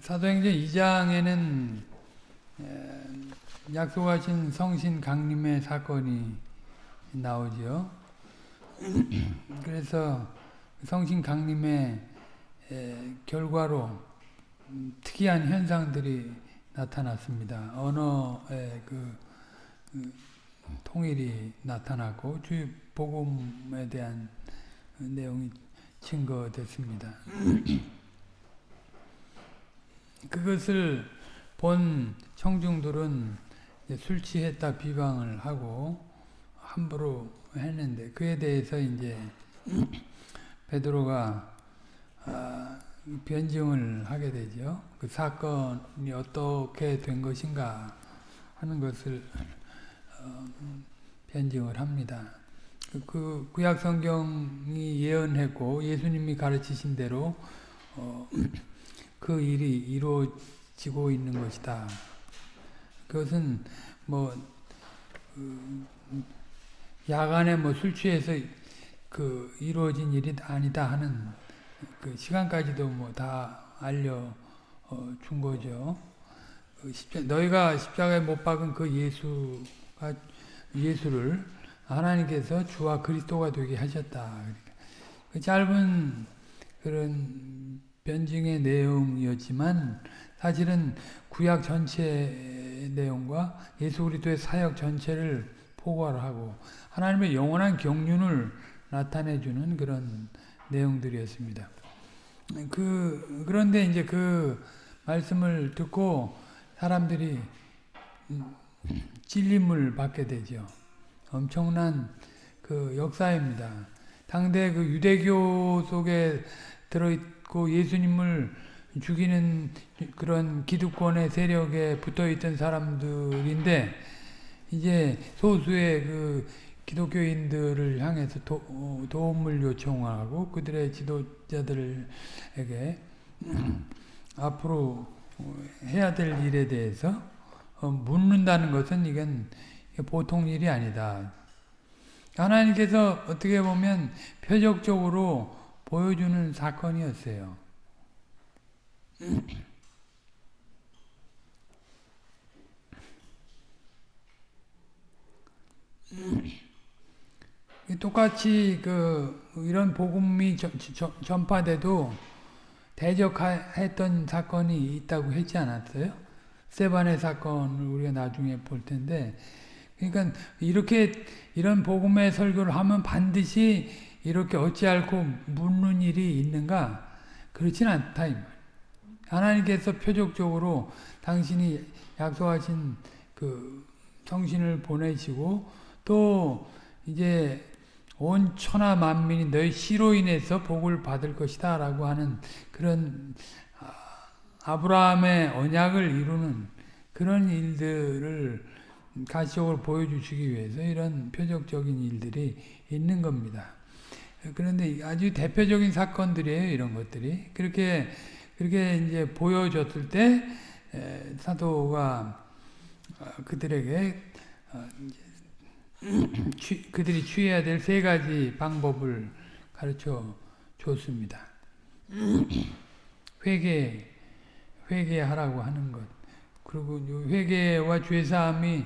사도행전 2장에는 약속하신 성신 강림의 사건이 나오죠. 그래서 성신 강림의 결과로 특이한 현상들이 나타났습니다. 언어의 그, 그 통일이 나타났고 주의 복음에 대한 내용이 증거됐습니다. 그것을 본 청중들은 술 취했다 비방을 하고 함부로 했는데 그에 대해서 이제 베드로가 아, 변증을 하게 되죠. 그 사건이 어떻게 된 것인가 하는 것을 어, 변증을 합니다. 그, 그 구약 성경이 예언했고 예수님이 가르치신 대로 어, 그 일이 이루어지고 있는 것이다. 그것은 뭐 그, 야간에 뭐 술 취해서 그 이루어진 일이 아니다 하는 그 시간까지도 뭐 다 알려 어, 준 거죠. 그 너희가 십자가에 못 박은 그 예수가 예수를 하나님께서 주와 그리스도가 되게 하셨다. 그 짧은 그런 변증의 내용이었지만 사실은 구약 전체 내용과 예수 그리스도의 사역 전체를 포괄하고 하나님의 영원한 경륜을 나타내주는 그런 내용들이었습니다. 그 그런데 이제 그 말씀을 듣고 사람들이 찔림을 받게 되죠. 엄청난 그 역사입니다. 당대 그 유대교 속에 들어있 고 예수님을 죽이는 그런 기득권의 세력에 붙어있던 사람들인데 이제 소수의 그 기독교인들을 향해서 도, 어, 도움을 요청하고 그들의 지도자들에게 앞으로 해야 될 일에 대해서 어, 묻는다는 것은 이건 보통 일이 아니다. 하나님께서 어떻게 보면 표적적으로 보여주는 사건이었어요. 똑같이 그 이런 복음이 전파돼도 대적했던 사건이 있다고 했지 않았어요? 세반의 사건을 우리가 나중에 볼 텐데 그러니까 이렇게 이런 복음의 설교를 하면 반드시 이렇게 어찌 않고 묻는 일이 있는가? 그렇진 않다. 하나님께서 표적적으로 당신이 약속하신 그 성신을 보내시고 또 이제 온 천하 만민이 너희 씨로 인해서 복을 받을 것이다 라고 하는 그런 아, 아브라함의 언약을 이루는 그런 일들을 가시적으로 보여주시기 위해서 이런 표적적인 일들이 있는 겁니다. 그런데 아주 대표적인 사건들이에요, 이런 것들이. 그렇게, 그렇게 이제 보여줬을 때, 사도가 어, 그들에게 어, 그들이 취해야 될 세 가지 방법을 가르쳐 줬습니다. 회개, 회개하라고 하는 것. 그리고 회개와 죄사함이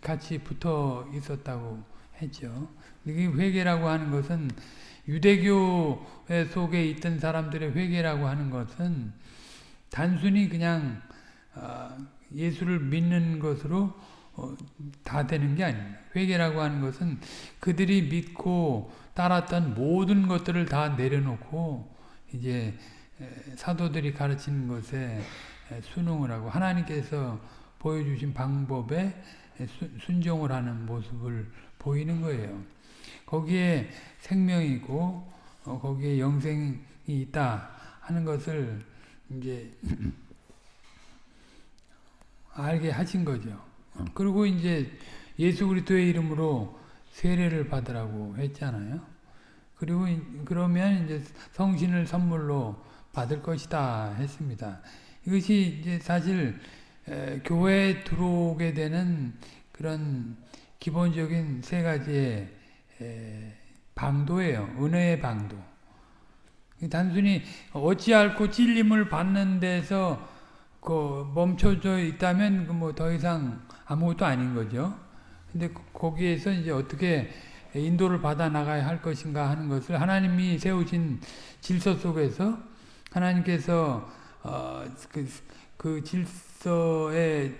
같이 붙어 있었다고 했죠. 이 회개라고 하는 것은 유대교 속에 있던 사람들의 회개라고 하는 것은 단순히 그냥 어, 예수를 믿는 것으로 어, 다 되는 게 아닙니다. 회개라고 하는 것은 그들이 믿고 따랐던 모든 것들을 다 내려놓고 이제 사도들이 가르치는 것에 순응을 하고 하나님께서 보여주신 방법에 순종을 하는 모습을 보이는 거예요. 거기에 생명이고 어, 거기에 영생이 있다 하는 것을 이제 알게 하신 거죠. 그리고 이제 예수 그리스도의 이름으로 세례를 받으라고 했잖아요. 그리고 그러면 이제 성신을 선물로 받을 것이다 했습니다. 이것이 이제 사실 에, 교회에 들어오게 되는 그런 기본적인 세 가지의 에, 방도예요. 은혜의 방도. 단순히 어찌 않고 찔림을 받는 데서 그 멈춰져 있다면 그 뭐 더 이상 아무것도 아닌 거죠. 근데 거- 거기에서 이제 어떻게 인도를 받아 나가야 할 것인가 하는 것을 하나님이 세우신 질서 속에서 하나님께서 어, 그, 그 질서의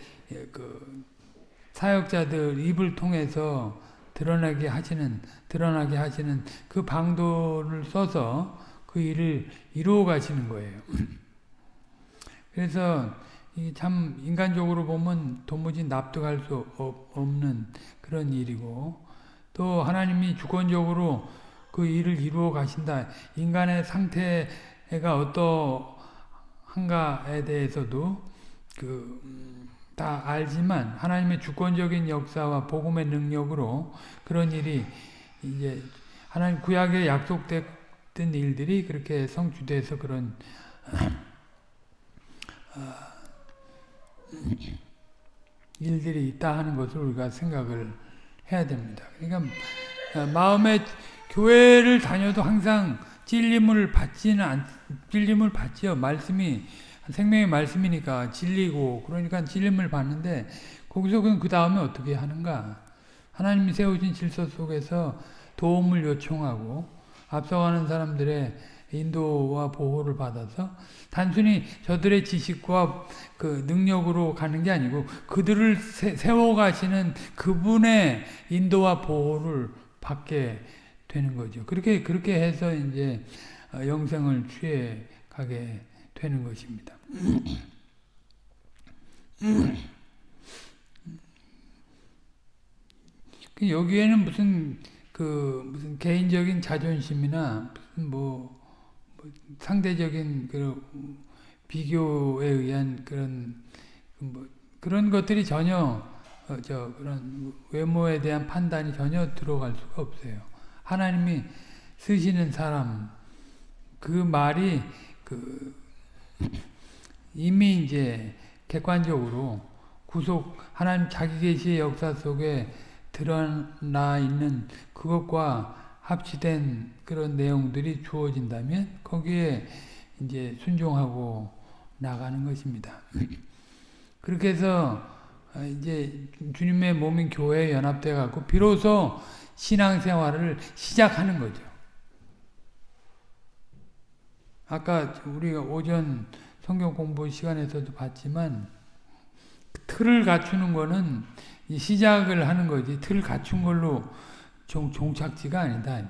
그 사역자들 입을 통해서 드러나게 하시는 드러나게 하시는 그 방도를 써서 그 일을 이루어 가시는 거예요. 그래서 이참 인간적으로 보면 도무지 납득할 수 없- 없는 그런 일이고 또 하나님이 주권적으로 그 일을 이루어 가신다. 인간의 상태가 어떠한가에 대해서도 그 다 알지만 하나님의 주권적인 역사와 복음의 능력으로 그런 일이 이제 하나님 구약에 약속됐던 일들이 그렇게 성취돼서 그런 어, 일들이 있다 하는 것을 우리가 생각을 해야 됩니다. 그러니까 어, 마음에 교회를 다녀도 항상 찔림을 받지는 않, 찔림을 받지요. 말씀이 생명의 말씀이니까 진리고 그러니까 찔림을 받는데 거기서 그 다음에 어떻게 하는가? 하나님이 세우신 질서 속에서 도움을 요청하고 앞서가는 사람들의 인도와 보호를 받아서 단순히 저들의 지식과 그 능력으로 가는 게 아니고 그들을 세워 가시는 그분의 인도와 보호를 받게 되는 거죠. 그렇게 그렇게 해서 이제 영생을 취해 가게 되는 것입니다. 여기에는 무슨 그 무슨 개인적인 자존심이나 무슨 뭐, 뭐 상대적인 그 비교에 의한 그런 뭐 그런 것들이 전혀 어, 저 그런 외모에 대한 판단이 전혀 들어갈 수가 없어요. 하나님이 쓰시는 사람 그 말이 그 이미 이제 객관적으로 구속 하나님 자기 계시의 역사 속에 드러나 있는 그것과 합치된 그런 내용들이 주어진다면 거기에 이제 순종하고 나가는 것입니다. 그렇게 해서 이제 주님의 몸인 교회에 연합돼 갖고 비로소 신앙생활을 시작하는 거죠. 아까 우리가 오전 성경 공부 시간에서도 봤지만 틀을 갖추는 거는 시작을 하는 거지 틀 갖춘 걸로 종, 종착지가 아니다.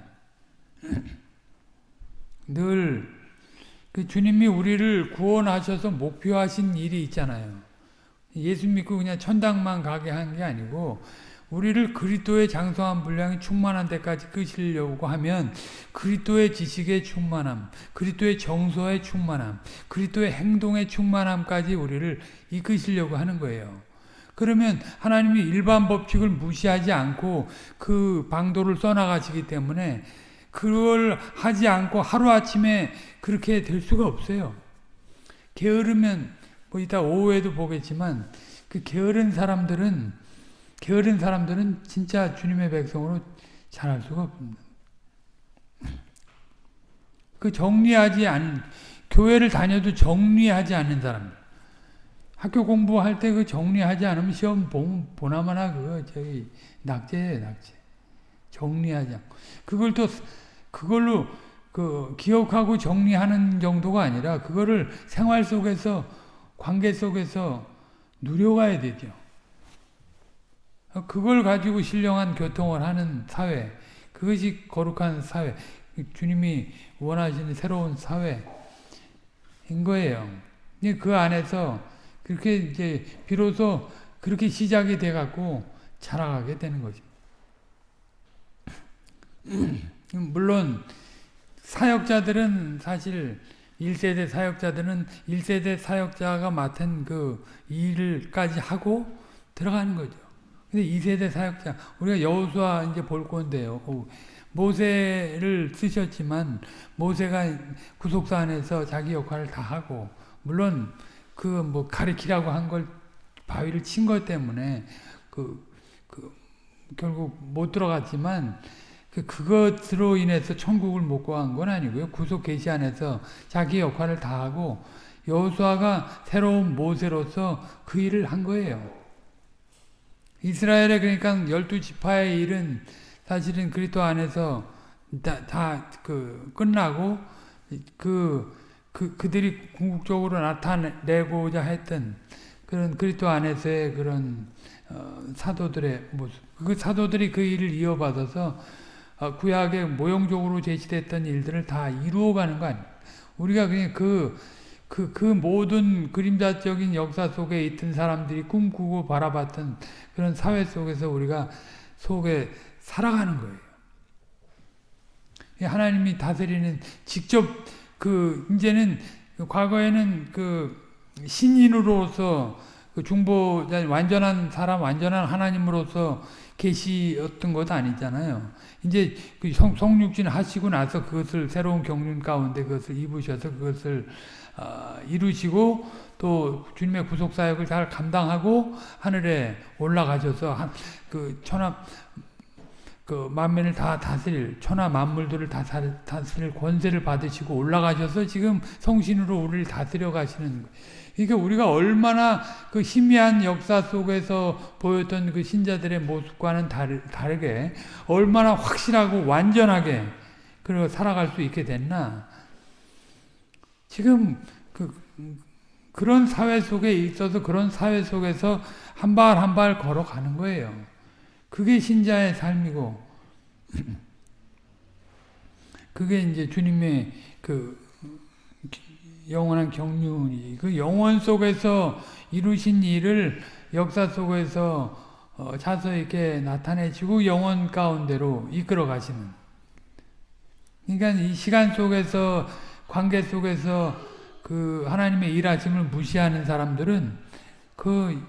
늘 그 주님이 우리를 구원하셔서 목표하신 일이 있잖아요. 예수 믿고 그냥 천당만 가게 한 게 아니고 우리를 그리스도의 장성한 분량이 충만한 데까지 끄시려고 하면 그리스도의 지식의 충만함, 그리스도의 정서의 충만함, 그리스도의 행동의 충만함까지 우리를 이끄시려고 하는 거예요. 그러면 하나님이 일반 법칙을 무시하지 않고 그 방도를 써나가시기 때문에 그걸 하지 않고 하루아침에 그렇게 될 수가 없어요. 게으르면 뭐 이따 오후에도 보겠지만 그 게으른 사람들은 게으른 사람들은 진짜 주님의 백성으로 잘할 수가 없습니다. 그 정리하지 않은 교회를 다녀도 정리하지 않는 사람들. 학교 공부할 때 그 정리하지 않으면 시험 보나마나 그거 저기 낙제예요, 낙제. 정리하지 않고. 그걸 또 그걸로 그 기억하고 정리하는 정도가 아니라 그거를 생활 속에서 관계 속에서 누려가야 되죠. 그걸 가지고 신령한 교통을 하는 사회, 그것이 거룩한 사회, 주님이 원하시는 새로운 사회인 거예요. 그 안에서 그렇게 이제 비로소 그렇게 시작이 돼 갖고 자라가게 되는 거죠. 물론 사역자들은 사실 1세대 사역자들은 1세대 사역자가 맡은 그 일을까지 하고 들어가는 거죠. 근데 2세대 사역자, 우리가 여호수아 이제 볼 건데요. 모세를 쓰셨지만 모세가 구속사 안에서 자기 역할을 다 하고 물론 그 뭐 가리키라고 한 걸 바위를 친 것 때문에 그, 그 결국 못 들어갔지만 그 그것으로 인해서 천국을 못 구한 건 아니고요. 구속 계시 안에서 자기 역할을 다 하고 여호수아가 새로운 모세로서 그 일을 한 거예요. 이스라엘의 그러니까 열두 지파의 일은 사실은 그리스도 안에서 다 그 끝나고 그, 그 그들이 궁극적으로 나타내고자 했던 그런 그리스도 안에서의 그런 어, 사도들의 모습. 그 사도들이 그 일을 이어받아서 어, 구약의 모형적으로 제시됐던 일들을 다 이루어가는 거 아니에요. 우리가 그냥 그, 그, 그 모든 그림자적인 역사 속에 있던 사람들이 꿈꾸고 바라봤던 그런 사회 속에서 우리가 속에 살아가는 거예요. 하나님이 다스리는 직접 그 이제는 과거에는 그 신인으로서 그 중보 완전한 사람 완전한 하나님으로서 계시었던 것 아니잖아요. 이제 그 성, 성육진 하시고 나서 그것을 새로운 경륜 가운데 그것을 입으셔서 그것을 어, 이루시고 또 주님의 구속 사역을 잘 감당하고 하늘에 올라가셔서 한, 그 천하 그 만면을 다 다스릴 천하 만물들을 다 다스릴 권세를 받으시고 올라가셔서 지금 성신으로 우리를 다스려 가시는 그러니까 우리가 얼마나 그 희미한 역사 속에서 보였던 그 신자들의 모습과는 다르, 다르게 얼마나 확실하고 완전하게 그리고 살아갈 수 있게 됐나 지금 그 그런 사회 속에 있어서 그런 사회 속에서 한 발 한 발 걸어가는 거예요. 그게 신자의 삶이고 그게 이제 주님의 그 영원한 경륜이 그 영원 속에서 이루신 일을 역사 속에서 어, 자서 있게 나타내시고 영원 가운데로 이끌어 가시는 그러니까 이 시간 속에서 관계 속에서 그 하나님의 일하심을 무시하는 사람들은 그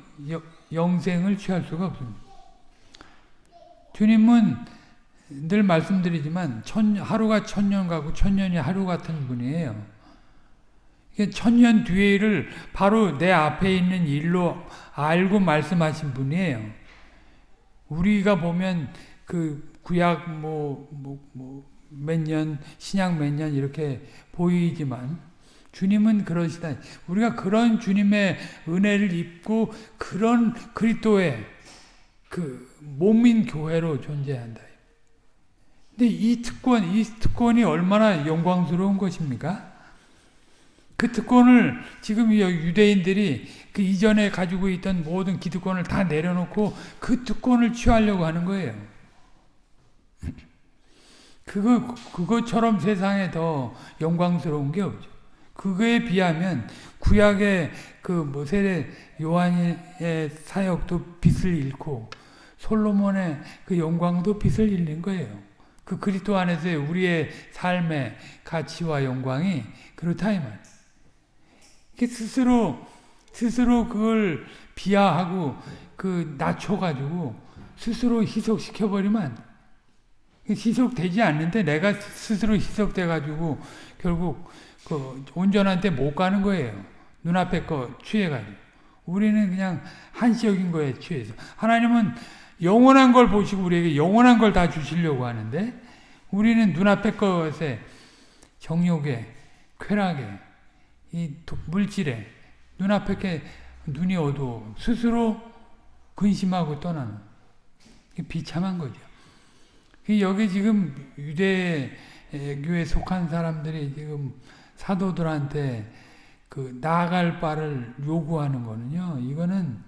영생을 취할 수가 없습니다. 주님은 늘 말씀드리지만 천, 하루가 천년 가고 천년이 하루 같은 분이에요. 천년 뒤에를 바로 내 앞에 있는 일로 알고 말씀하신 분이에요. 우리가 보면 그 구약 뭐, 뭐, 뭐, 몇 년, 신약 몇 년 이렇게 보이지만 주님은 그러시다. 우리가 그런 주님의 은혜를 입고 그런 그리스도의 그 몸인 교회로 존재한다. 근데 이 특권, 이 특권이 얼마나 영광스러운 것입니까? 그 특권을 지금 유대인들이 그 이전에 가지고 있던 모든 기득권을 다 내려놓고 그 특권을 취하려고 하는 거예요. 그거, 그것처럼 세상에 더 영광스러운 게 없죠. 그거에 비하면 구약의 그 모세의 요한의 사역도 빛을 잃고 솔로몬의 그 영광도 빛을 잃는 거예요. 그 그리스도 안에서의 우리의 삶의 가치와 영광이 그렇다 이 말. 스스로 스스로 그걸 비하하고 그 낮춰 가지고 스스로 희석시켜 버리면. 희석되지 않는데 내가 스스로 희석돼가지고 결국 그 온전한 데못 가는 거예요. 눈앞에 거 취해가지고. 우리는 그냥 한시적인 거에 취해서. 하나님은 영원한 걸 보시고 우리에게 영원한 걸 다 주시려고 하는데 우리는 눈앞의 것에 정욕에 쾌락에 이 물질에 눈앞에 게 눈이 어두워 스스로 근심하고 떠나는 비참한 거죠. 여기 지금 유대교에 속한 사람들이 지금 사도들한테 그 나아갈 바를 요구하는 거는요. 이거는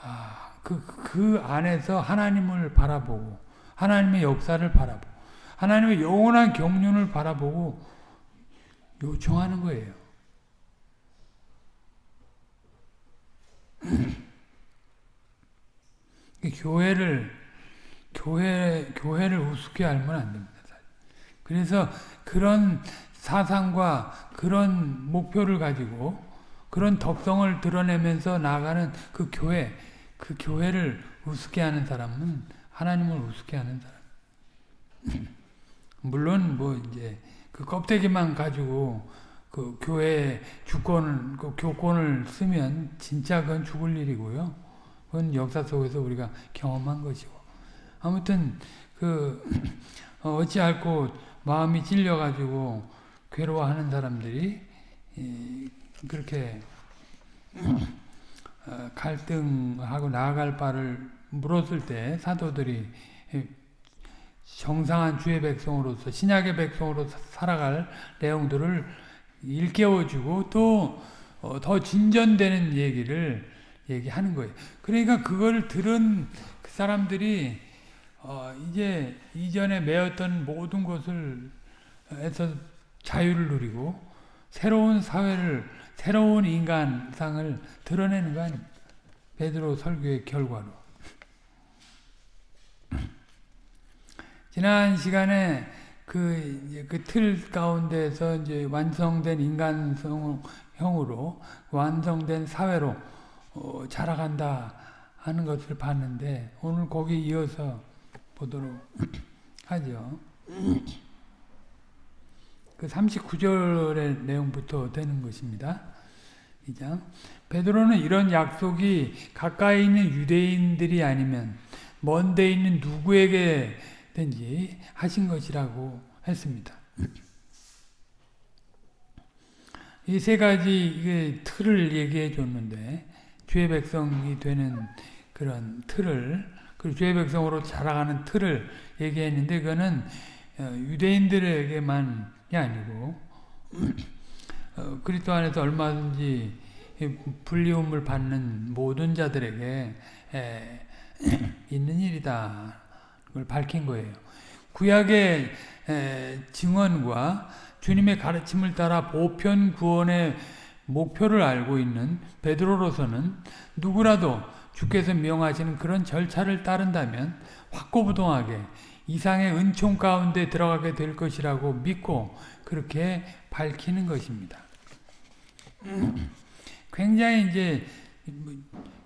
아, 그, 그 안에서 하나님을 바라보고 하나님의 역사를 바라보고 하나님의 영원한 경륜을 바라보고 요청하는 거예요. 교회를 교회 교회를 우습게 알면 안 됩니다. 그래서 그런 사상과 그런 목표를 가지고 그런 덕성을 드러내면서 나가는 그 교회 그 교회를 우습게 하는 사람은 하나님을 우습게 하는 사람. 물론 뭐 이제 그 껍데기만 가지고 그 교회 주권을 그 교권을 쓰면 진짜 그건 죽을 일이고요. 그건 역사 속에서 우리가 경험한 것이고. 아무튼 그 어찌할고 마음이 찔려 가지고 괴로워하는 사람들이 그렇게 어, 갈등하고 나아갈 바를 물었을 때 사도들이 정상한 주의 백성으로서 신약의 백성으로 살아갈 내용들을 일깨워주고 또더 어, 진전되는 얘기를 얘기하는 거예요. 그러니까 그걸 들은 그 사람들이 어 이제 이전에 매였던 모든 것을 해서 자유를 누리고 새로운 사회를 새로운 인간상을 드러내는 거 아닙니까? 베드로 설교의 결과로. 지난 시간에 그, 그 틀 가운데서 이제 완성된 인간성형으로 완성된 사회로 어, 자라간다 하는 것을 봤는데 오늘 거기 이어서 보도록 하죠. 그 39절의 내용부터 되는 것입니다. 2장. 베드로는 이런 약속이 가까이 있는 유대인들이 아니면 먼데 있는 누구에게든지 하신 것이라고 했습니다. 이 세 가지 틀을 얘기해 줬는데 주의 백성이 되는 그런 틀을 그 주의 백성으로 자라가는 틀을 얘기했는데 그거는 어, 유대인들에게만이 아니고 어, 그리스도 안에서 얼마든지 불리움을 받는 모든 자들에게 있는 일이다. 그걸 밝힌 거예요. 구약의 증언과 주님의 가르침을 따라 보편 구원의 목표를 알고 있는 베드로로서는 누구라도 주께서 명하시는 그런 절차를 따른다면 확고부동하게 이상의 은총 가운데 들어가게 될 것이라고 믿고 그렇게 밝히는 것입니다. 굉장히 이제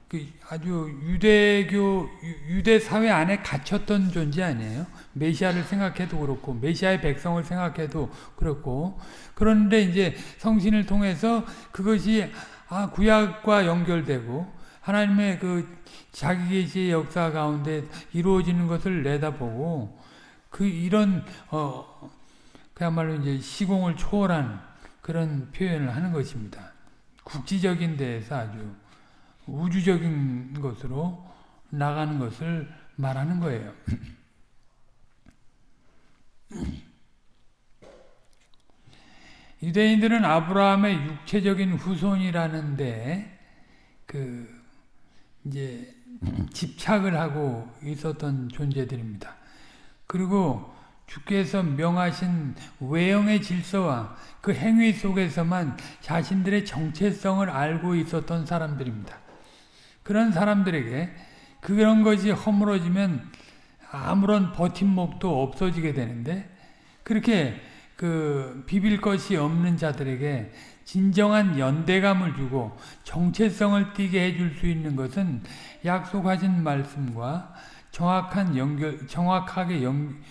그 아주 유대교 유대 사회 안에 갇혔던 존재 아니에요. 메시아를 생각해도 그렇고 메시아의 백성을 생각해도 그렇고 그런데 이제 성신을 통해서 그것이 아 구약과 연결되고 하나님의 그 자기 계시의 역사 가운데 이루어지는 것을 내다보고 그 이런 어 그야말로 이제 시공을 초월한 그런 표현을 하는 것입니다. 국지적인 데에서 아주 우주적인 것으로 나가는 것을 말하는 거예요. 유대인들은 아브라함의 육체적인 후손이라는데 그 이제 집착을 하고 있었던 존재들입니다. 그리고 주께서 명하신 외형의 질서와 그 행위 속에서만 자신들의 정체성을 알고 있었던 사람들입니다. 그런 사람들에게 그런 것이 허물어지면 아무런 버팀목도 없어지게 되는데 그렇게 그 비빌 것이 없는 자들에게 진정한 연대감을 주고 정체성을 띠게 해줄 수 있는 것은 약속하신 말씀과 정확한 연결, 정확하게 연,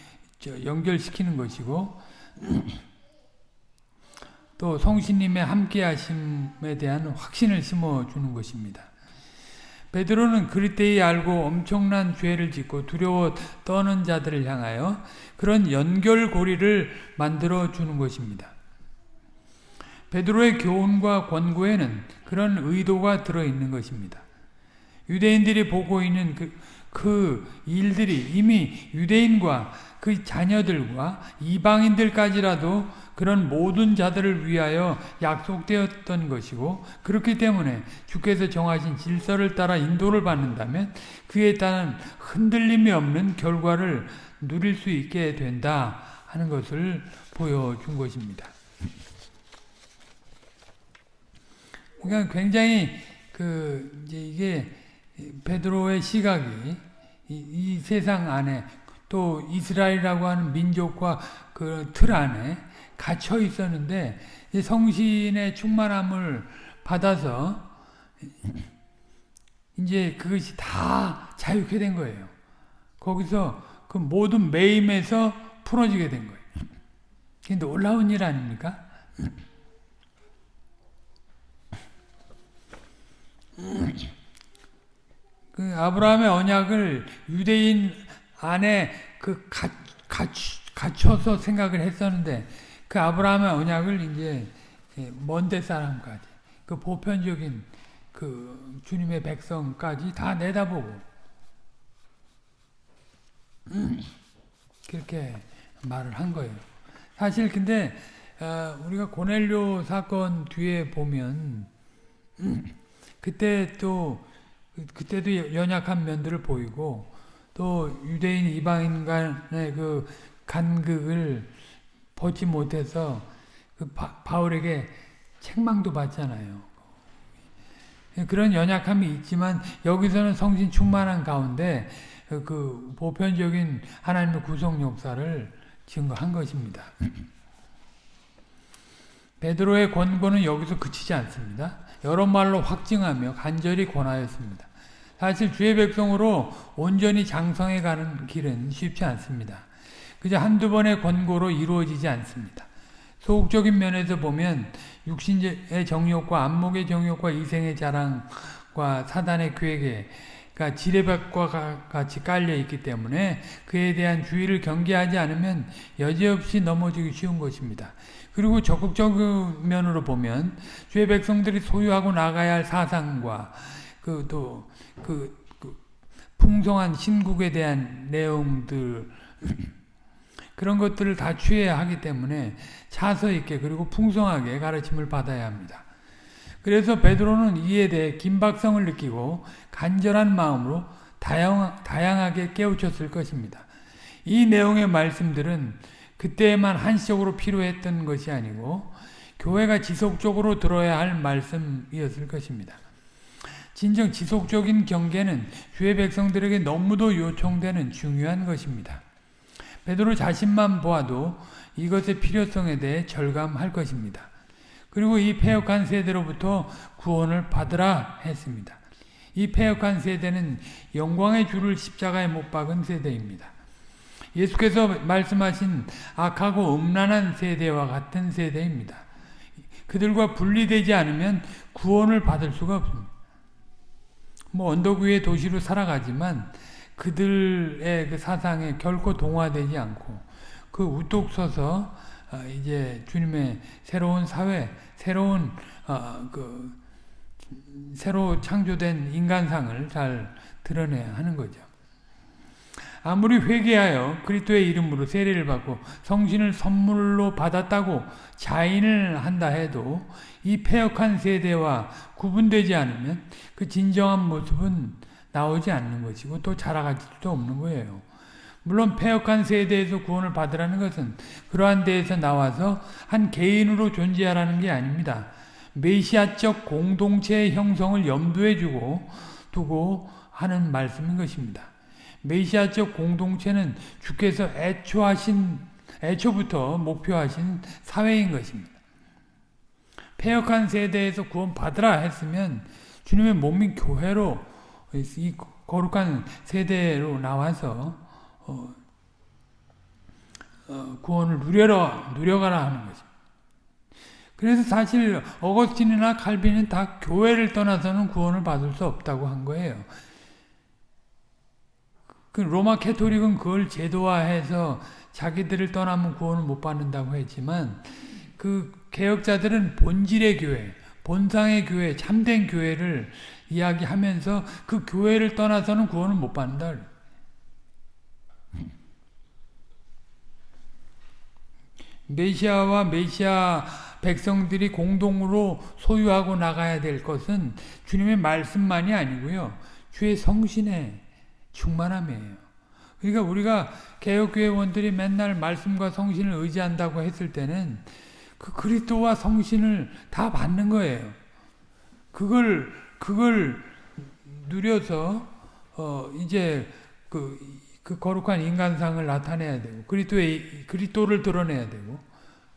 연결시키는 것이고 또 성신님의 함께하심에 대한 확신을 심어주는 것입니다. 베드로는 그리때에 알고 엄청난 죄를 짓고 두려워 떠는 자들을 향하여 그런 연결고리를 만들어 주는 것입니다. 베드로의 교훈과 권고에는 그런 의도가 들어있는 것입니다. 유대인들이 보고 있는 그, 그 일들이 이미 유대인과 그 자녀들과 이방인들까지라도 그런 모든 자들을 위하여 약속되었던 것이고 그렇기 때문에 주께서 정하신 질서를 따라 인도를 받는다면 그에 따른 흔들림이 없는 결과를 누릴 수 있게 된다 하는 것을 보여준 것입니다. 그러니까 굉장히 그 이제 이게 베드로의 시각이 이, 이 세상 안에 또 이스라엘이라고 하는 민족과 그 틀 안에 갇혀 있었는데 성신의 충만함을 받아서 이제 그것이 다 자유케 된 거예요. 거기서 그 모든 매임에서 풀어지게 된 거예요. 그게 놀라운 일 아닙니까? 그 아브라함의 언약을 유대인 안에 그 갇혀서 생각을 했었는데 그 아브라함의 언약을 이제 먼데 사람까지 그 보편적인 그 주님의 백성까지 다 내다보고 그렇게 말을 한 거예요. 사실 근데 어, 우리가 고넬료 사건 뒤에 보면 그때 또 그때도 연약한 면들을 보이고 또 유대인 이방인 간의 그 간극을 보지 못해서 그 바, 바울에게 책망도 받잖아요. 그런 연약함이 있지만 여기서는 성신 충만한 가운데 그 보편적인 하나님의 구속 역사를 증거한 것입니다. 베드로의 권고는 여기서 그치지 않습니다. 여러 말로 확증하며 간절히 권하였습니다. 사실 주의 백성으로 온전히 장성해 가는 길은 쉽지 않습니다. 그저 한두 번의 권고로 이루어지지 않습니다. 소극적인 면에서 보면 육신의 정욕과 안목의 정욕과 이생의 자랑과 사단의 계획에 그러니까 지뢰밭과 같이 깔려 있기 때문에 그에 대한 주의를 경계하지 않으면 여지없이 넘어지기 쉬운 것입니다. 그리고 적극적인 면으로 보면 주의 백성들이 소유하고 나가야 할 사상과 그 또그 그, 그 풍성한 신국에 대한 내용들 그런 것들을 다 취해야 하기 때문에 차서 있게 그리고 풍성하게 가르침을 받아야 합니다. 그래서 베드로는 이에 대해 긴박성을 느끼고 간절한 마음으로 다양, 다양하게 깨우쳤을 것입니다. 이 내용의 말씀들은 그때에만 한시적으로 필요했던 것이 아니고 교회가 지속적으로 들어야 할 말씀이었을 것입니다. 진정 지속적인 경계는 주의 백성들에게 너무도 요청되는 중요한 것입니다. 베드로 자신만 보아도 이것의 필요성에 대해 절감할 것입니다. 그리고 이 폐역한 세대로부터 구원을 받으라 했습니다. 이 폐역한 세대는 영광의 주를 십자가에 못 박은 세대입니다. 예수께서 말씀하신 악하고 음란한 세대와 같은 세대입니다. 그들과 분리되지 않으면 구원을 받을 수가 없습니다. 뭐 언덕 위의 도시로 살아가지만 그들의 그 사상에 결코 동화되지 않고 그 우뚝 서서 어, 이제 주님의 새로운 사회, 새로운 어, 그 새로 창조된 인간상을 잘 드러내야 하는 거죠. 아무리 회개하여 그리스도의 이름으로 세례를 받고 성신을 선물로 받았다고 자인을 한다 해도 이 폐역한 세대와 구분되지 않으면 그 진정한 모습은 나오지 않는 것이고 또 자라갈 수도 없는 거예요. 물론 폐역한 세대에서 구원을 받으라는 것은 그러한 데에서 나와서 한 개인으로 존재하라는 게 아닙니다. 메시아적 공동체의 형성을 염두에 주고 두고 하는 말씀인 것입니다. 메시아적 공동체는 주께서 애초하신 애초부터 목표하신 사회인 것입니다. 폐역한 세대에서 구원받으라 했으면 주님의 몸인 교회로 이 거룩한 세대로 나와서 어, 어, 구원을 누려라, 누려가라 하는 거죠. 그래서 사실 어거스틴이나 칼빈은 다 교회를 떠나서는 구원을 받을 수 없다고 한 거예요. 그 로마 캐토릭은 그걸 제도화해서 자기들을 떠나면 구원을 못 받는다고 했지만 그 개혁자들은 본질의 교회, 본상의 교회, 참된 교회를 이야기하면서 그 교회를 떠나서는 구원을 못 받는다. 메시아와 메시아 백성들이 공동으로 소유하고 나가야 될 것은 주님의 말씀만이 아니고요. 주의 성신의 충만함이에요. 그러니까 우리가 개혁교회원들이 맨날 말씀과 성신을 의지한다고 했을 때는 그 그리스도와 성신을 다 받는 거예요. 그걸 그걸 누려서 어 이제 그, 그 거룩한 인간상을 나타내야 되고 그리스도의 그리스도를 드러내야 되고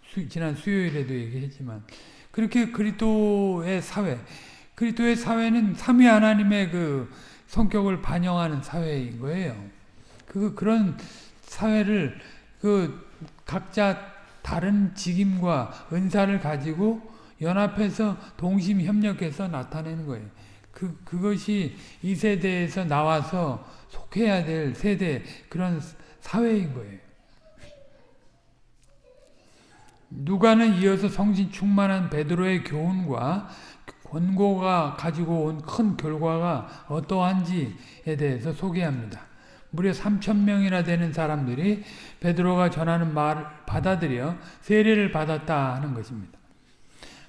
수, 지난 수요일에도 얘기했지만 그렇게 그리스도의 사회 그리스도의 사회는 삼위 하나님의 그 성격을 반영하는 사회인 거예요. 그 그런 사회를 그 각자 다른 직임과 은사를 가지고 연합해서 동심 협력해서 나타내는 거예요. 그 그것이 이 세대에서 나와서 속해야 될 세대 그런 사회인 거예요. 누가는 이어서 성신 충만한 베드로의 교훈과 권고가 가지고 온 큰 결과가 어떠한지에 대해서 소개합니다. 무려 3천 명이나 되는 사람들이 베드로가 전하는 말을 받아들여 세례를 받았다 하는 것입니다.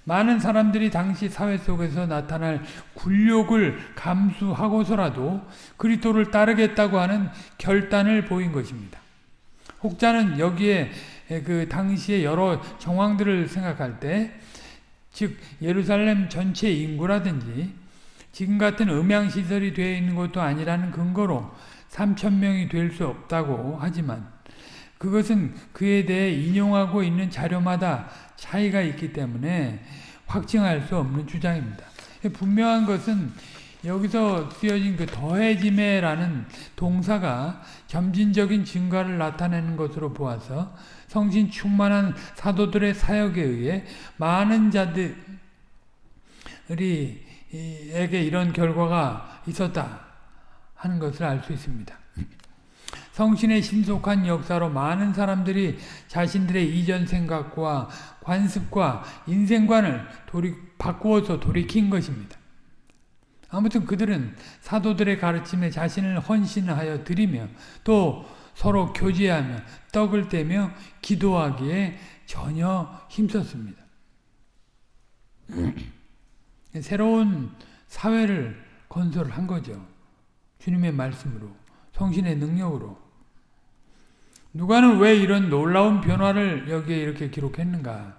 많은 사람들이 당시 사회 속에서 나타날 굴욕을 감수하고서라도 그리스도를 따르겠다고 하는 결단을 보인 것입니다. 혹자는 여기에 그 당시의 여러 정황들을 생각할 때, 즉 예루살렘 전체 인구라든지 지금 같은 음향 시설이 되어 있는 것도 아니라는 근거로 3천 명이 될 수 없다고 하지만 그것은 그에 대해 인용하고 있는 자료마다 차이가 있기 때문에 확증할 수 없는 주장입니다. 분명한 것은 여기서 쓰여진 그 더해짐에라는 동사가 점진적인 증가를 나타내는 것으로 보아서 성신 충만한 사도들의 사역에 의해 많은 자들이 에게 이런 결과가 있었다 하는 것을 알 수 있습니다. 성신의 신속한 역사로 많은 사람들이 자신들의 이전 생각과 관습과 인생관을 돌이, 바꾸어서 돌이킨 것입니다. 아무튼 그들은 사도들의 가르침에 자신을 헌신하여 드리며 또 서로 교제하며 떡을 떼며 기도하기에 전혀 힘썼습니다. 새로운 사회를 건설한 거죠. 주님의 말씀으로, 성신의 능력으로. 누가는 왜 이런 놀라운 변화를 여기에 이렇게 기록했는가?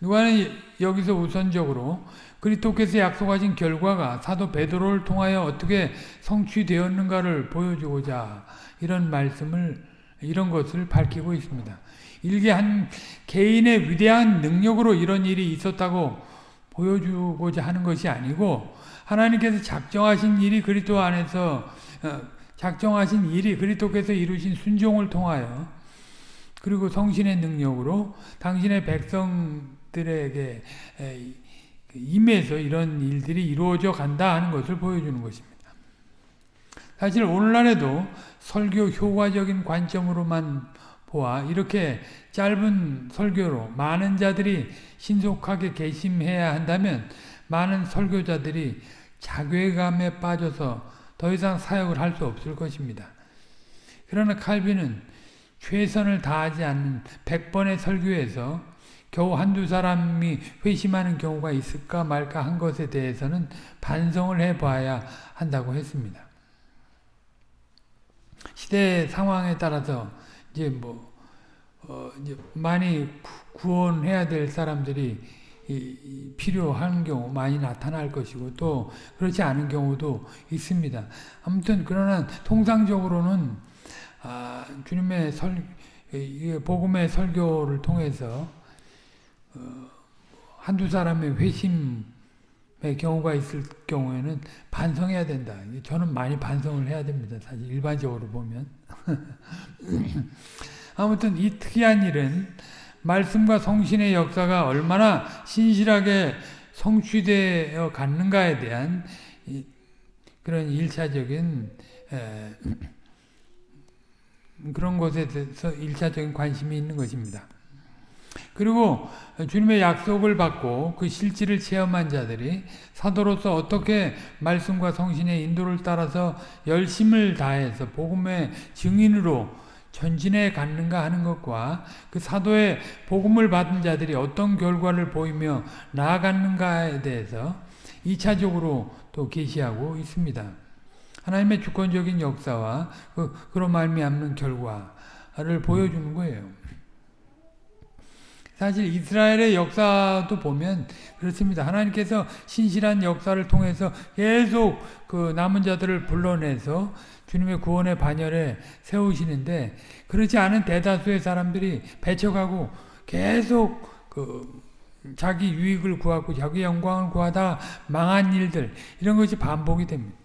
누가는 여기서 우선적으로 그리스도께서 약속하신 결과가 사도 베드로를 통하여 어떻게 성취되었는가를 보여주고자 이런 말씀을 이런 것을 밝히고 있습니다. 일개 한 개인의 위대한 능력으로 이런 일이 있었다고 보여주고자 하는 것이 아니고 하나님께서 작정하신 일이 그리스도 안에서 어, 작정하신 일이 그리스도께서 이루신 순종을 통하여 그리고 성신의 능력으로 당신의 백성들에게 임해서 이런 일들이 이루어져 간다 하는 것을 보여주는 것입니다. 사실 오늘날에도 설교 효과적인 관점으로만 보아 이렇게 짧은 설교로 많은 자들이 신속하게 개심해야 한다면 많은 설교자들이 자괴감에 빠져서 더 이상 사역을 할 수 없을 것입니다. 그러나 칼빈은 최선을 다하지 않는 100번의 설교에서 겨우 한두 사람이 회심하는 경우가 있을까 말까 한 것에 대해서는 반성을 해봐야 한다고 했습니다. 시대 상황에 따라서 이제 뭐, 어, 이제 많이 구원해야 될 사람들이 이, 필요한 경우 많이 나타날 것이고 또 그렇지 않은 경우도 있습니다. 아무튼 그러나 통상적으로는 아, 주님의 설 복음의 설교를 통해서 어, 한두 사람의 회심의 경우가 있을 경우에는 반성해야 된다. 저는 많이 반성을 해야 됩니다. 사실 일반적으로 보면. 아무튼 이 특이한 일은 말씀과 성신의 역사가 얼마나 신실하게 성취되어 갔는가에 대한 그런 일차적인 그런 것에 대해서 일차적인 관심이 있는 것입니다. 그리고 주님의 약속을 받고 그 실질을 체험한 자들이 사도로서 어떻게 말씀과 성신의 인도를 따라서 열심을 다해서 복음의 증인으로 전진해 갔는가 하는 것과 그 사도의 복음을 받은 자들이 어떤 결과를 보이며 나아갔는가에 대해서 2차적으로 또 계시하고 있습니다. 하나님의 주권적인 역사와 그, 그로 말미암는 결과를 보여주는 거예요. 사실 이스라엘의 역사도 보면 그렇습니다. 하나님께서 신실한 역사를 통해서 계속 그 남은 자들을 불러내서 주님의 구원의 반열에 세우시는데 그렇지 않은 대다수의 사람들이 배척하고 계속 그 자기 유익을 구하고 자기 영광을 구하다 망한 일들 이런 것이 반복이 됩니다.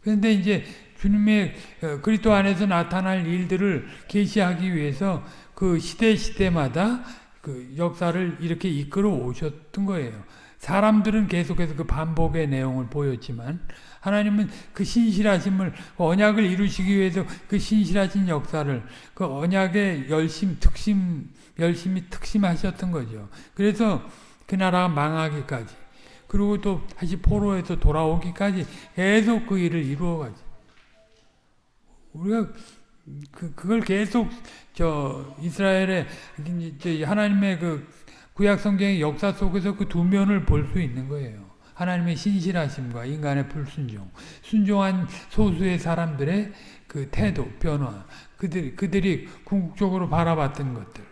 그런데 이제 주님의 어, 그리스도 안에서 나타날 일들을 계시하기 위해서 그 시대 시대마다 그 역사를 이렇게 이끌어 오셨던 거예요. 사람들은 계속해서 그 반복의 내용을 보였지만 하나님은 그 신실하심을 그 언약을 이루시기 위해서 그 신실하신 역사를 그 언약의 열심 특심 열심히 특심하셨던 거죠. 그래서 그 나라가 망하기까지 그리고 또 다시 포로에서 돌아오기까지 계속 그 일을 이루어가지. 우리가 그 그걸 계속 저 이스라엘의 하나님의 그 구약 성경의 역사 속에서 그 두 면을 볼 수 있는 거예요. 하나님의 신실하심과 인간의 불순종, 순종한 소수의 사람들의 그 태도, 변화, 그들 그들이 궁극적으로 바라봤던 것들,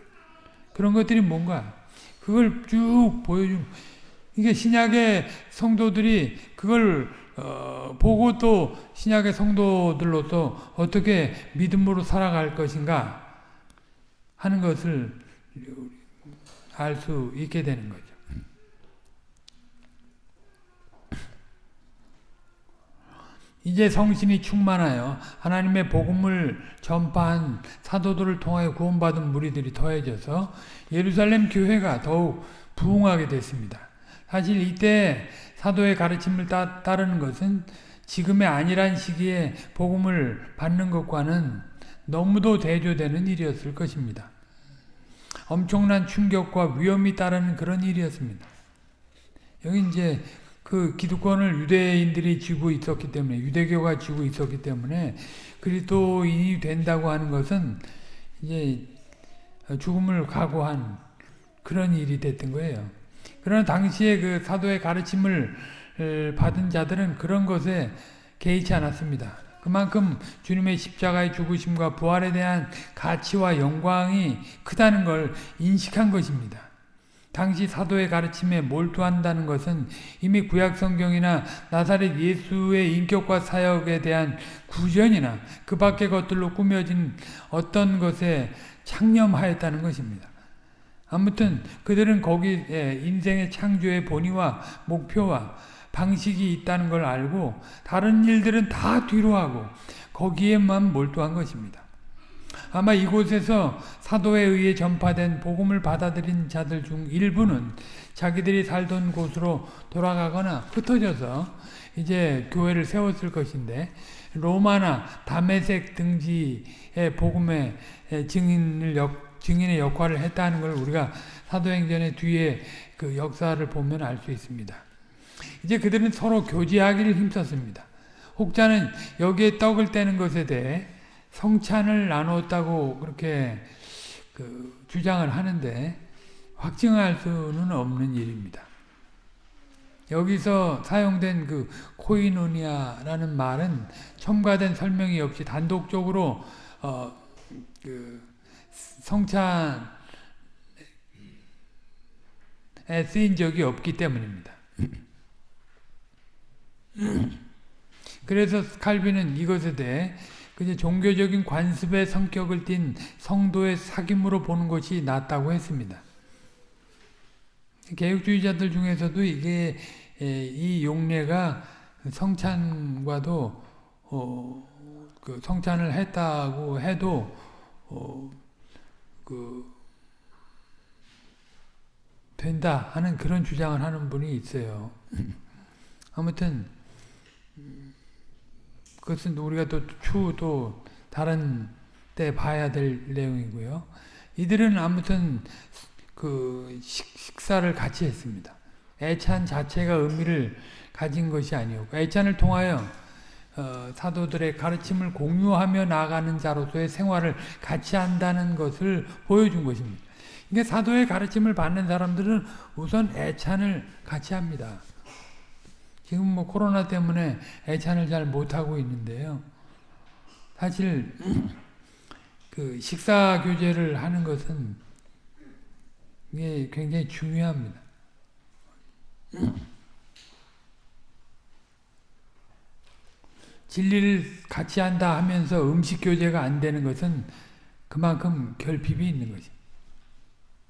그런 것들이 뭔가 그걸 쭉 보여준. 이게 신약의 성도들이 그걸 어, 보고 또 신약의 성도들로서 어떻게 믿음으로 살아갈 것인가 하는 것을 알 수 있게 되는 거죠. 이제 성신이 충만하여 하나님의 복음을 전파한 사도들을 통하여 구원받은 무리들이 더해져서 예루살렘 교회가 더욱 부흥하게 됐습니다. 사실 이때 사도의 가르침을 따, 따르는 것은 지금의 아니란 시기에 복음을 받는 것과는 너무도 대조되는 일이었을 것입니다. 엄청난 충격과 위험이 따르는 그런 일이었습니다. 여기 이제 그 기득권을 유대인들이 쥐고 있었기 때문에 유대교가 쥐고 있었기 때문에 그리스도인이 된다고 하는 것은 이제 죽음을 각오한 그런 일이 됐던 거예요. 그러나 당시에 그 사도의 가르침을 받은 자들은 그런 것에 개의치 않았습니다. 그만큼 주님의 십자가의 죽으심과 부활에 대한 가치와 영광이 크다는 걸 인식한 것입니다. 당시 사도의 가르침에 몰두한다는 것은 이미 구약 성경이나 나사렛 예수의 인격과 사역에 대한 구전이나 그 밖의 것들로 꾸며진 어떤 것에 창념하였다는 것입니다. 아무튼 그들은 거기에 인생의 창조의 본의와 목표와 방식이 있다는 걸 알고 다른 일들은 다 뒤로 하고 거기에만 몰두한 것입니다. 아마 이곳에서 사도에 의해 전파된 복음을 받아들인 자들 중 일부는 자기들이 살던 곳으로 돌아가거나 흩어져서 이제 교회를 세웠을 것인데 로마나 다메섹 등지의 복음의 증인을 역, 증인의 역할을 했다는 걸 우리가 사도행전의 뒤에 그 역사를 보면 알 수 있습니다. 이제 그들은 서로 교제하기를 힘썼습니다. 혹자는 여기에 떡을 떼는 것에 대해 성찬을 나눴다고 그렇게 그 주장을 하는데 확증할 수는 없는 일입니다. 여기서 사용된 그 코이노니아라는 말은 첨가된 설명이 없이 단독적으로 어 그 성찬에 쓰인 적이 없기 때문입니다. 그래서 칼빈은 이것에 대해 그냥 종교적인 관습의 성격을 띤 성도의 사귐으로 보는 것이 낫다고 했습니다. 개혁주의자들 중에서도 이게 이 용례가 성찬과도 어, 그 성찬을 했다고 해도 어, 그 된다 하는 그런 주장을 하는 분이 있어요. 아무튼 그것은 우리가 또 추후 다른 때 봐야 될 내용이고요. 이들은 아무튼 그 식사를 같이 했습니다. 애찬 자체가 의미를 가진 것이 아니었고 애찬을 통하여 어, 사도들의 가르침을 공유하며 나가는 자로서의 생활을 같이 한다는 것을 보여준 것입니다. 이게 사도의 가르침을 받는 사람들은 우선 애찬을 같이 합니다. 지금 뭐 코로나 때문에 애찬을 잘 못하고 있는데요. 사실 그 식사 교제를 하는 것은 이게 굉장히 중요합니다. 진리를 같이 한다 하면서 음식 교제가 안 되는 것은 그만큼 결핍이 있는 거지.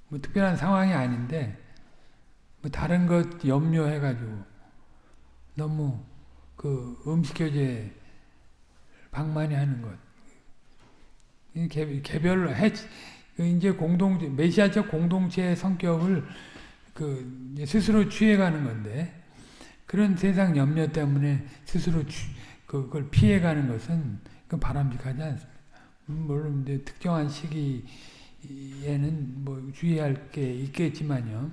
뭐 특별한 상황이 아닌데 뭐 다른 것 염려해가지고 너무 그 음식교제 방만히 하는 것. 개별 해 이제 공동 메시아적 공동체의 성격을 그 스스로 취해가는 건데 그런 세상 염려 때문에 스스로 취, 그걸 피해가는 것은 그 바람직하지 않습니다. 물론 이제 특정한 시기에는 뭐 주의할 게 있겠지만요.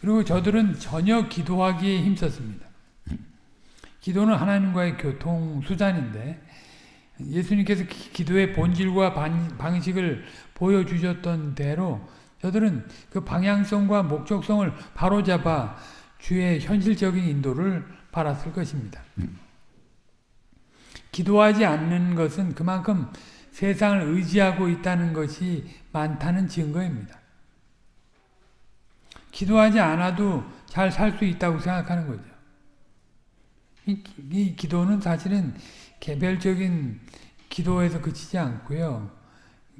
그리고 저들은 전혀 기도하기에 힘썼습니다. 기도는 하나님과의 교통 수단인데 예수님께서 기도의 본질과 방식을 보여주셨던 대로 저들은 그 방향성과 목적성을 바로잡아 주의 현실적인 인도를 받았을 것입니다. 기도하지 않는 것은 그만큼 세상을 의지하고 있다는 것이 많다는 증거입니다. 기도하지 않아도 잘 살 수 있다고 생각하는 거죠. 이, 이 기도는 사실은 개별적인 기도에서 그치지 않고요.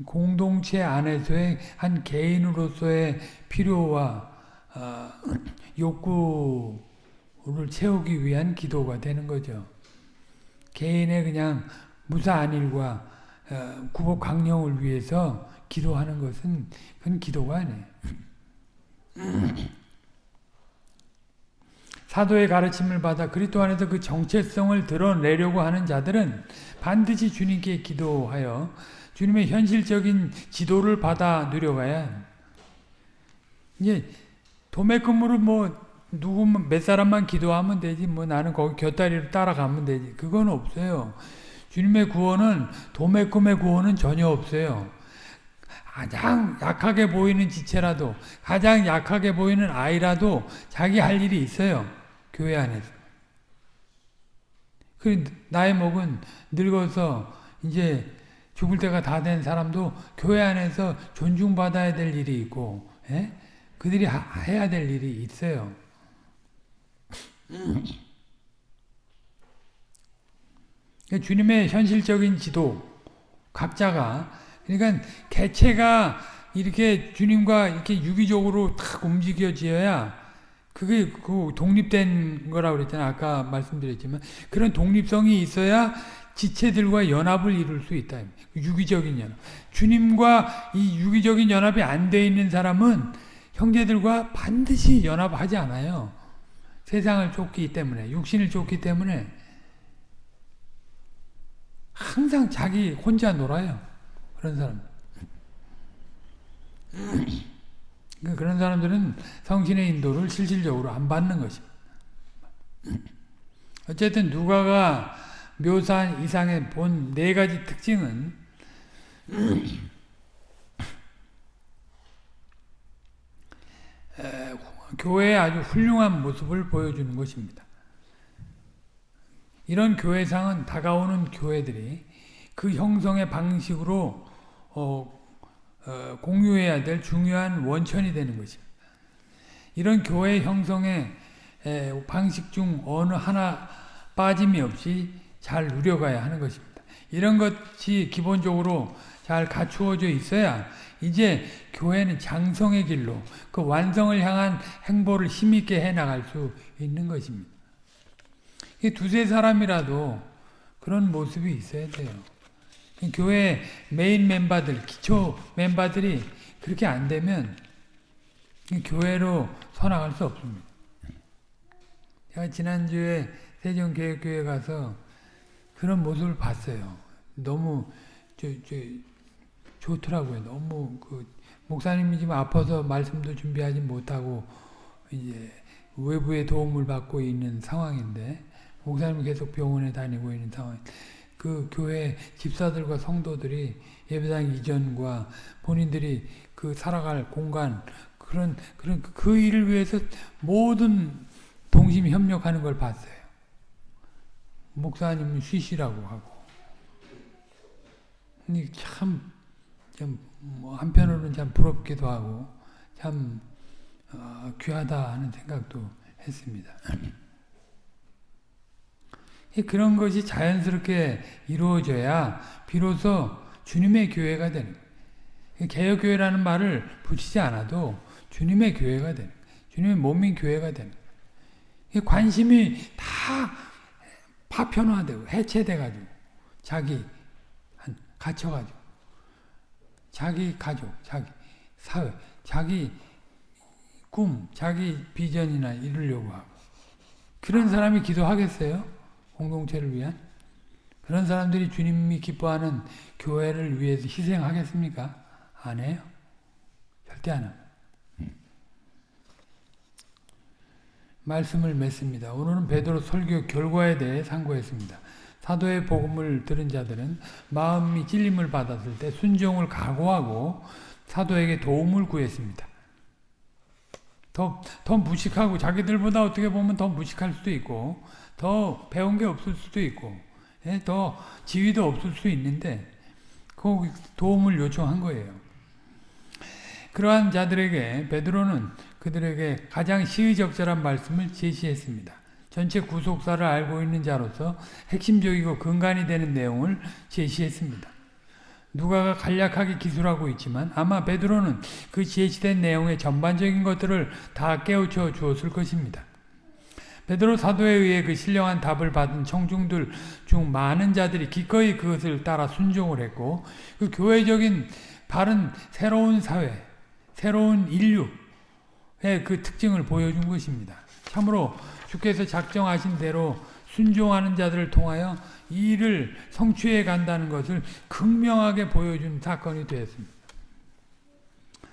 공동체 안에서의 한 개인으로서의 필요와 어, 욕구를 채우기 위한 기도가 되는 거죠. 개인의 그냥 무사한 일과 어, 구복 강령을 위해서 기도하는 것은 그건 기도가 아니에요. 사도의 가르침을 받아 그리스도 안에서 그 정체성을 드러내려고 하는 자들은 반드시 주님께 기도하여 주님의 현실적인 지도를 받아 누려가야 이제 도매금으로 뭐 누구 몇 사람만 기도하면 되지 뭐 나는 거기 곁다리로 따라가면 되지 그건 없어요. 주님의 구원은 도매금의 구원은 전혀 없어요. 가장 약하게 보이는 지체라도 가장 약하게 보이는 아이라도 자기 할 일이 있어요. 교회 안에서. 그 나이 먹은 늙어서 이제 죽을 때가 다 된 사람도 교회 안에서 존중받아야 될 일이 있고 에? 예? 그들이 하, 해야 될 일이 있어요. 주님의 현실적인 지도 각자가 그러니까 개체가 이렇게 주님과 이렇게 유기적으로 탁 움직여져야 그게 그 독립된 거라고 그랬잖아요. 아까 말씀드렸지만 그런 독립성이 있어야 지체들과 연합을 이룰 수 있다. 유기적인 연합. 주님과 이 유기적인 연합이 안 돼 있는 사람은 형제들과 반드시 연합하지 않아요. 세상을 쫓기 때문에, 육신을 쫓기 때문에 항상 자기 혼자 놀아요. 그런 사람. 그러니까 그런 사람들은 성신의 인도를 실질적으로 안 받는 것입니다. 어쨌든 누가가 묘사한 이상의 본 네 가지 특징은 교회의 아주 훌륭한 모습을 보여주는 것입니다. 이런 교회상은 다가오는 교회들이 그 형성의 방식으로 어, 어, 공유해야 될 중요한 원천이 되는 것입니다. 이런 교회 형성의 에, 방식 중 어느 하나 빠짐이 없이 잘 누려가야 하는 것입니다. 이런 것이 기본적으로 잘 갖추어져 있어야 이제 교회는 장성의 길로 그 완성을 향한 행보를 힘있게 해나갈 수 있는 것입니다. 두세 사람이라도 그런 모습이 있어야 돼요. 교회 메인 멤버들, 기초 멤버들이 그렇게 안 되면 교회로 서나갈 수 없습니다. 제가 지난주에 세종교회교회 가서 그런 모습을 봤어요. 너무 저, 저, 좋더라고요. 너무 그 목사님이 지금 아파서 말씀도 준비하지 못하고 이제 외부의 도움을 받고 있는 상황인데 목사님이 계속 병원에 다니고 있는 상황. 그 교회 집사들과 성도들이 예배당 이전과 본인들이 그 살아갈 공간 그런 그런 그 일을 위해서 모든 동심이 협력하는 걸 봤어요. 목사님은 쉬시라고 하고. 참, 참뭐 한편으로는 참 부럽기도 하고 참 어, 귀하다 하는 생각도 했습니다. 그런 것이 자연스럽게 이루어져야 비로소 주님의 교회가 되는 개혁교회라는 말을 붙이지 않아도 주님의 교회가 되는 주님의 몸인 교회가 되는 관심이 다 파편화되고 해체돼가지고 자기 한 갇혀가지고 자기 가족, 자기 사회, 자기 꿈, 자기 비전이나 이루려고 하고. 그런 사람이 기도하겠어요? 공동체를 위한 그런 사람들이 주님이 기뻐하는 교회를 위해서 희생하겠습니까? 안 해요. 절대 안 합니다. 말씀을 맺습니다. 오늘은 베드로 설교 결과에 대해 상고했습니다. 사도의 복음을 들은 자들은 마음이 찔림을 받았을 때 순종을 각오하고 사도에게 도움을 구했습니다. 더, 더 무식하고 자기들보다 어떻게 보면 더 무식할 수도 있고 더 배운 게 없을 수도 있고 예, 더 지위도 없을 수 있는데 그 도움을 요청한 거예요. 그러한 자들에게 베드로는 그들에게 가장 시의적절한 말씀을 제시했습니다. 전체 구속사를 알고 있는 자로서 핵심적이고 근간이 되는 내용을 제시했습니다. 누가가 간략하게 기술하고 있지만 아마 베드로는 그 제시된 내용의 전반적인 것들을 다 깨우쳐 주었을 것입니다. 베드로 사도에 의해 그 신령한 답을 받은 청중들 중 많은 자들이 기꺼이 그것을 따라 순종을 했고 그 교회적인 바른 새로운 사회, 새로운 인류의 그 특징을 보여준 것입니다. 참으로 주께서 작정하신 대로 순종하는 자들을 통하여 이 일을 성취해 간다는 것을 극명하게 보여준 사건이 되었습니다.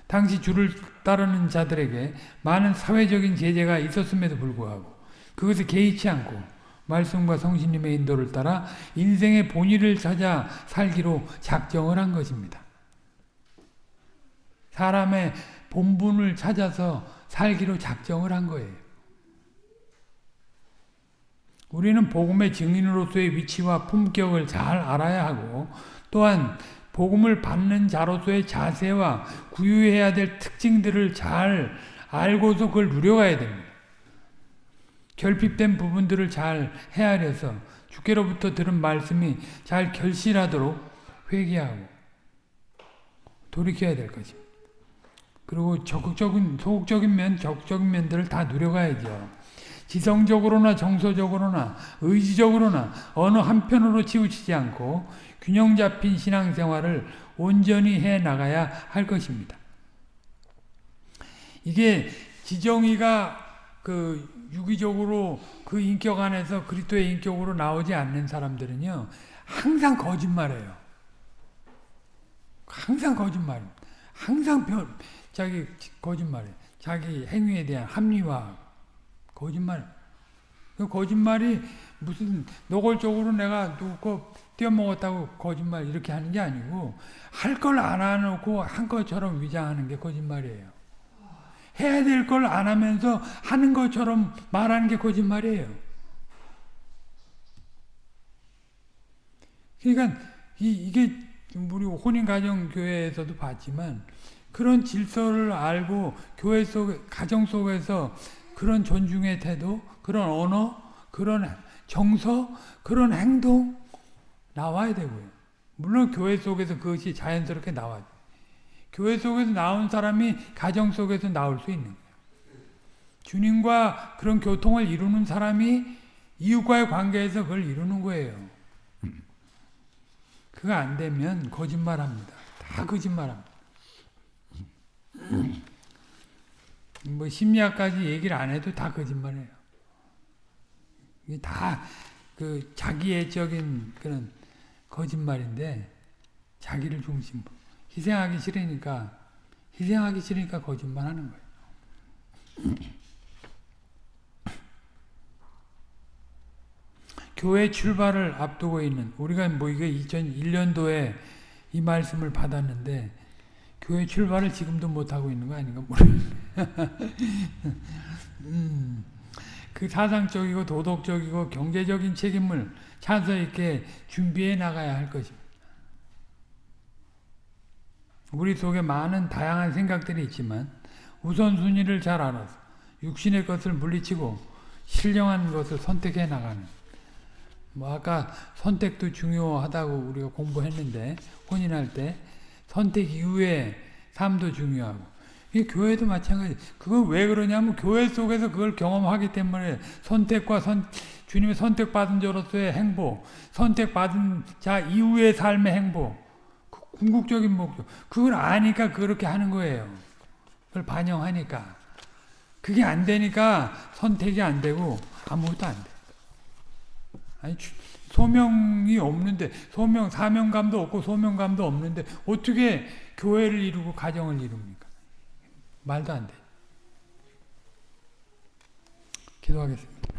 당시 주를 따르는 자들에게 많은 사회적인 제재가 있었음에도 불구하고 그것을 개의치 않고 말씀과 성신님의 인도를 따라 인생의 본의를 찾아 살기로 작정을 한 것입니다. 사람의 본분을 찾아서 살기로 작정을 한 거예요. 우리는 복음의 증인으로서의 위치와 품격을 잘 알아야 하고 또한 복음을 받는 자로서의 자세와 구유해야 될 특징들을 잘 알고서 그걸 누려가야 됩니다. 결핍된 부분들을 잘 헤아려서 주께로부터 들은 말씀이 잘 결실하도록 회개하고 돌이켜야 될 것입니다. 그리고 적극적인 소극적인 면, 적극적인 면들을 다 누려가야죠. 지성적으로나 정서적으로나 의지적으로나 어느 한편으로 치우치지 않고 균형 잡힌 신앙생활을 온전히 해 나가야 할 것입니다. 이게 지정이가 그 유기적으로 그 인격 안에서 그리스도의 인격으로 나오지 않는 사람들은요 항상 거짓말해요. 항상 거짓말. 항상 변, 자기 거짓말해. 자기 행위에 대한 합리화. 거짓말. 그 거짓말이 무슨 노골적으로 내가 누구 거 떼어먹었다고 거짓말 이렇게 하는 게 아니고 할 걸 안 해놓고 한 것처럼 위장하는 게 거짓말이에요. 해야 될 걸 안 하면서 하는 것처럼 말하는 게 거짓말이에요. 그러니까 이, 이게 우리 혼인가정교회에서도 봤지만 그런 질서를 알고 교회 속, 가정 속에서 그런 존중의 태도, 그런 언어, 그런 정서, 그런 행동 나와야 되고요. 물론 교회 속에서 그것이 자연스럽게 나와요. 교회 속에서 나온 사람이 가정 속에서 나올 수 있는 거예요. 주님과 그런 교통을 이루는 사람이 이웃과의 관계에서 그걸 이루는 거예요. 그거 안 되면 거짓말합니다. 다 거짓말합니다. 뭐 심리학까지 얘기를 안 해도 다 거짓말이에요. 이게 다 그 자기애적인 그런 거짓말인데 자기를 중심으로 희생하기 싫으니까 희생하기 싫으니까 거짓말 하는 거예요. 교회 출발을 앞두고 있는 우리가 뭐 이게 2001년도에 이 말씀을 받았는데 교회 출발을 지금도 못 하고 있는 거 아닌가 음, 그 사상적이고 도덕적이고 경제적인 책임을 찬서 있게 준비해 나가야 할 것입니다. 우리 속에 많은 다양한 생각들이 있지만 우선순위를 잘 알아서 육신의 것을 물리치고 신령한 것을 선택해 나가는. 뭐 아까 선택도 중요하다고 우리가 공부했는데 혼인할 때 선택 이후에 삶도 중요하고. 이 교회도 마찬가지. 그걸 왜 그러냐면 교회 속에서 그걸 경험하기 때문에 선택과 선 주님의 선택받은 자로서의 행복, 선택받은 자 이후의 삶의 행복, 그 궁극적인 목적. 그걸 아니까 그렇게 하는 거예요. 그걸 반영하니까. 그게 안 되니까 선택이 안 되고 아무것도 안 돼. 아니 소명이 없는데 소명 사명감도 없고 소명감도 없는데 어떻게 교회를 이루고 가정을 이룹니까? 말도 안 돼. 기도하겠습니다.